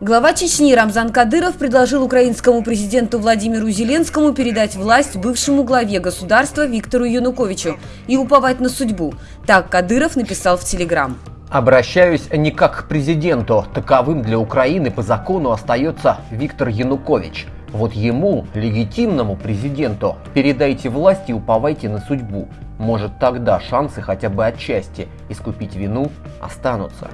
Глава Чечни Рамзан Кадыров предложил украинскому президенту Владимиру Зеленскому передать власть бывшему главе государства Виктору Януковичу и уповать на судьбу. Так Кадыров написал в Телеграм. Обращаюсь не как к президенту. Таковым для Украины по закону остается Виктор Янукович. Вот ему, легитимному президенту, передайте власть и уповайте на судьбу. Может тогда шансы хотя бы отчасти искупить вину останутся.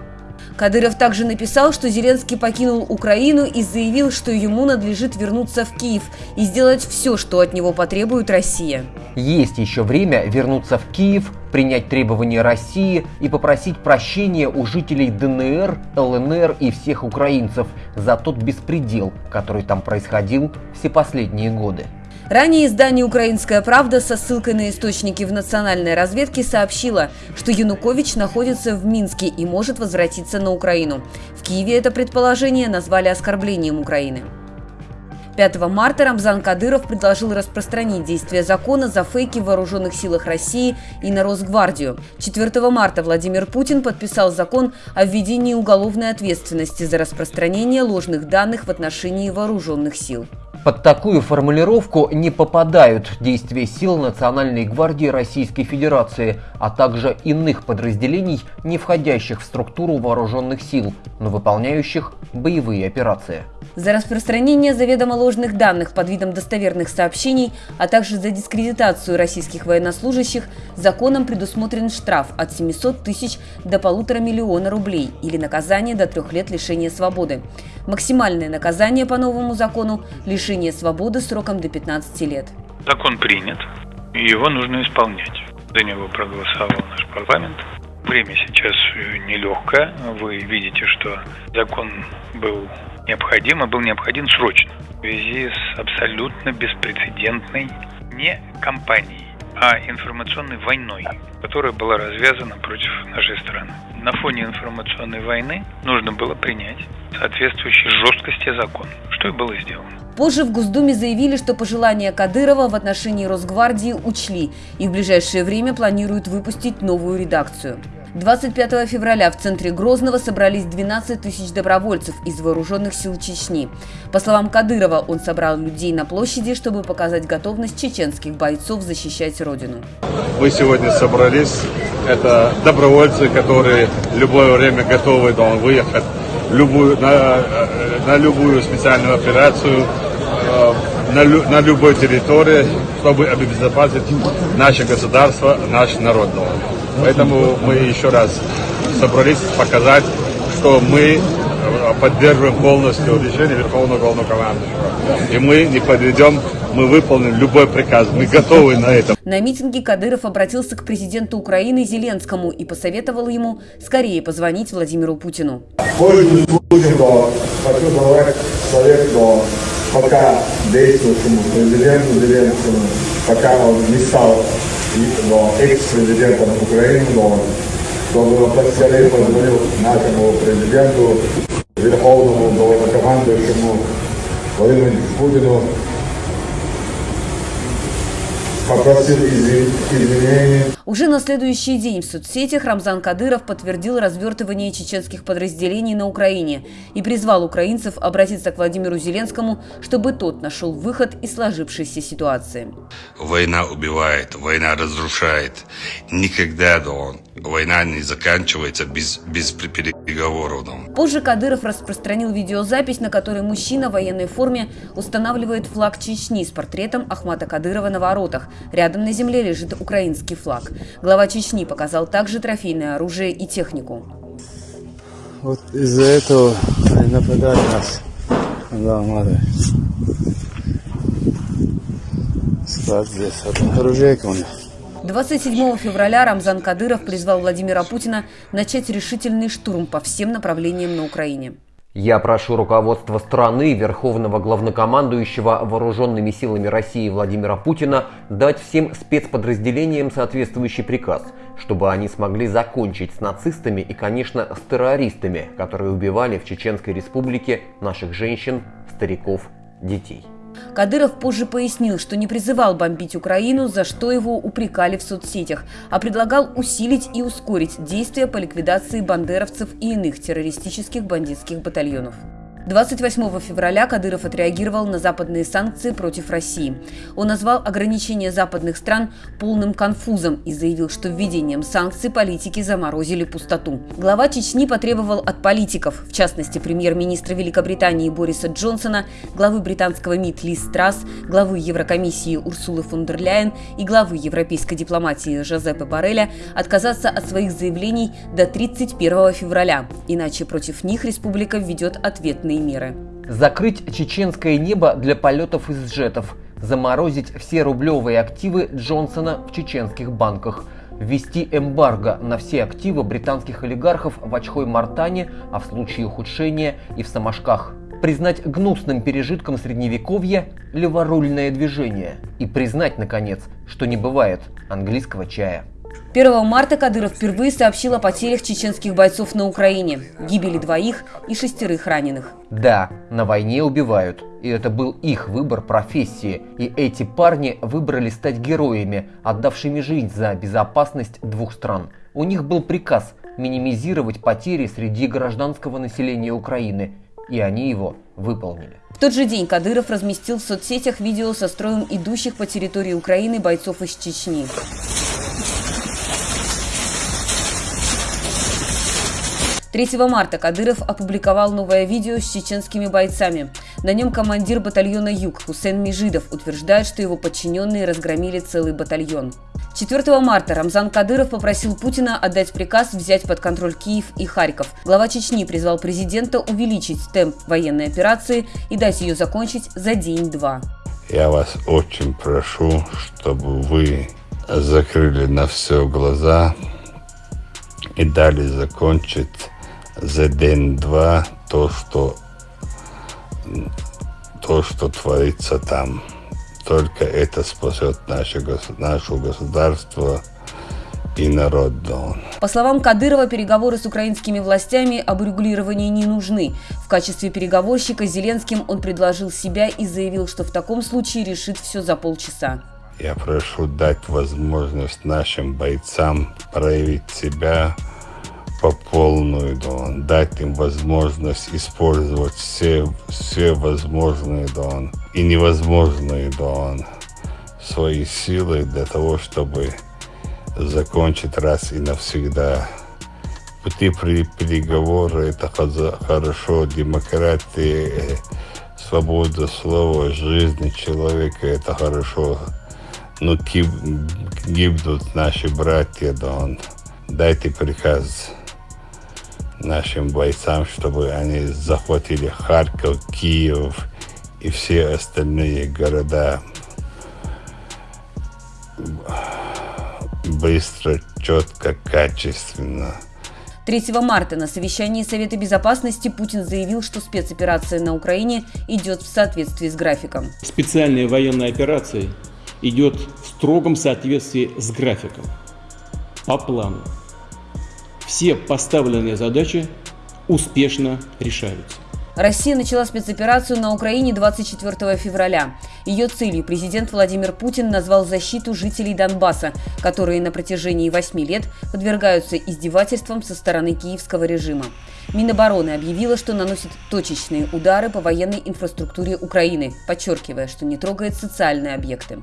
Кадыров также написал, что Зеленский покинул Украину и заявил, что ему надлежит вернуться в Киев и сделать все, что от него потребует Россия. Есть еще время вернуться в Киев, принять требования России и попросить прощения у жителей ДНР, ЛНР и всех украинцев за тот беспредел, который там происходил все последние годы. Ранее издание «Украинская правда» со ссылкой на источники в национальной разведке сообщило, что Янукович находится в Минске и может возвратиться на Украину. В Киеве это предположение назвали оскорблением Украины. 5 марта Рамзан Кадыров предложил распространить действие закона за фейки в вооруженных силах России и на Росгвардию. 4 марта Владимир Путин подписал закон о введении уголовной ответственности за распространение ложных данных в отношении вооруженных сил. Под такую формулировку не попадают действия сил Национальной гвардии Российской Федерации, а также иных подразделений, не входящих в структуру вооруженных сил, но выполняющих боевые операции. За распространение заведомо ложных данных под видом достоверных сообщений, а также за дискредитацию российских военнослужащих законом предусмотрен штраф от 700 тысяч до полутора миллиона рублей или наказание до трех лет лишения свободы. Максимальное наказание по новому закону – лишение свободы сроком до 15 лет. Закон принят, и его нужно исполнять. За него проголосовал наш парламент. Время сейчас нелегкое. Вы видите, что закон был необходим, и был необходим срочно. В связи с абсолютно беспрецедентной не кампанией, а информационной войной, которая была развязана против нашей страны. На фоне информационной войны нужно было принять соответствующей жесткости закон, что и было сделано. Позже в Госдуме заявили, что пожелания Кадырова в отношении Росгвардии учли и в ближайшее время планируют выпустить новую редакцию. 25 февраля в центре Грозного собрались 12 тысяч добровольцев из вооруженных сил Чечни. По словам Кадырова, он собрал людей на площади, чтобы показать готовность чеченских бойцов защищать родину. Мы сегодня собрались. Это добровольцы, которые в любое время готовы да, выехать любую, на, на любую специальную операцию, э, на, на любой территории, чтобы обезопасить наше государство, наш народ. Поэтому мы еще раз собрались показать, что мы поддерживаем полностью решение Верховного Главнокомандующего. И мы не подведем, мы выполним любой приказ, мы готовы на это. На митинге Кадыров обратился к президенту Украины Зеленскому и посоветовал ему скорее позвонить Владимиру Путину. Совет пока действующему президенту Зеленскому, пока он не стал экс-президентом Украины, чтобы поскорее позвонил нашему президенту, верховному главнокомандующему Владимиру Путину, Уже на следующий день в соцсетях Рамзан Кадыров подтвердил развертывание чеченских подразделений на Украине и призвал украинцев обратиться к Владимиру Зеленскому, чтобы тот нашел выход из сложившейся ситуации. Война убивает, война разрушает. Никогда он, война не заканчивается без, без переговоров. Позже Кадыров распространил видеозапись, на которой мужчина в военной форме устанавливает флаг Чечни с портретом Ахмата Кадырова на воротах. Рядом на земле лежит украинский флаг. Глава Чечни показал также трофейное оружие и технику. Вот из-за этого они нападали нас. Да, надо. Склад здесь. Вот оружейка у них. 27 февраля Рамзан Кадыров призвал Владимира Путина начать решительный штурм по всем направлениям на Украине. Я прошу руководство страны, верховного главнокомандующего вооруженными силами России Владимира Путина дать всем спецподразделениям соответствующий приказ, чтобы они смогли закончить с нацистами и, конечно, с террористами, которые убивали в Чеченской республике наших женщин, стариков, детей. Кадыров позже пояснил, что не призывал бомбить Украину, за что его упрекали в соцсетях, а предлагал усилить и ускорить действия по ликвидации бандеровцев и иных террористических бандитских батальонов. 28 февраля Кадыров отреагировал на западные санкции против России. Он назвал ограничения западных стран полным конфузом и заявил, что введением санкций политики заморозили пустоту. Глава Чечни потребовал от политиков, в частности премьер-министра Великобритании Бориса Джонсона, главы британского МИД Ли Страс, главы Еврокомиссии Урсулы фон дер Ляйен и главы европейской дипломатии Жозепе Барреля отказаться от своих заявлений до 31 февраля, иначе против них республика введет ответные ответные меры. Закрыть чеченское небо для полетов из джетов, заморозить все рублевые активы Джонсона в чеченских банках, ввести эмбарго на все активы британских олигархов в Очхой-Мартане, а в случае ухудшения и в Самашках признать гнусным пережитком средневековья леворульное движение и признать, наконец, что не бывает английского чая. 1 марта Кадыров впервые сообщил о потерях чеченских бойцов на Украине, гибели двоих и шестерых раненых. Да, на войне убивают, и это был их выбор профессии, и эти парни выбрали стать героями, отдавшими жизнь за безопасность двух стран. У них был приказ минимизировать потери среди гражданского населения Украины, и они его выполнили. В тот же день Кадыров разместил в соцсетях видео со строем идущих по территории Украины бойцов из Чечни. 3 марта Кадыров опубликовал новое видео с чеченскими бойцами. На нем командир батальона «Юг» Хусейн Межидов утверждает, что его подчиненные разгромили целый батальон. 4 марта Рамзан Кадыров попросил Путина отдать приказ взять под контроль Киев и Харьков. Глава Чечни призвал президента увеличить темп военной операции и дать ее закончить за день-два. Я вас очень прошу, чтобы вы закрыли на все глаза и дали закончить за день-два то, что, то, что творится там. Только это спасет наше, наше государство и народ Дон. По словам Кадырова, переговоры с украинскими властями об урегулировании не нужны. В качестве переговорщика Зеленским он предложил себя и заявил, что в таком случае решит все за полчаса. Я прошу дать возможность нашим бойцам проявить себя, по полную, да, дать им возможность использовать все, все возможные, да, и невозможные, да, свои силы для того, чтобы закончить раз и навсегда. Пути при переговоры это хорошо, демократия, свобода слова, жизни человека это хорошо. Но гибнут наши братья, да, дайте приказ нашим бойцам, чтобы они захватили Харьков, Киев и все остальные города быстро, четко, качественно. 3 марта на совещании Совета Безопасности Путин заявил, что спецоперация на Украине идет в соответствии с графиком. Специальная военная операция идет в строгом соответствии с графиком, по плану все поставленные задачи успешно решаются. Россия начала спецоперацию на Украине 24 февраля. Ее целью президент Владимир Путин назвал защиту жителей Донбасса, которые на протяжении восьми лет подвергаются издевательствам со стороны киевского режима. Минобороны объявила, что наносит точечные удары по военной инфраструктуре Украины, подчеркивая, что не трогает социальные объекты.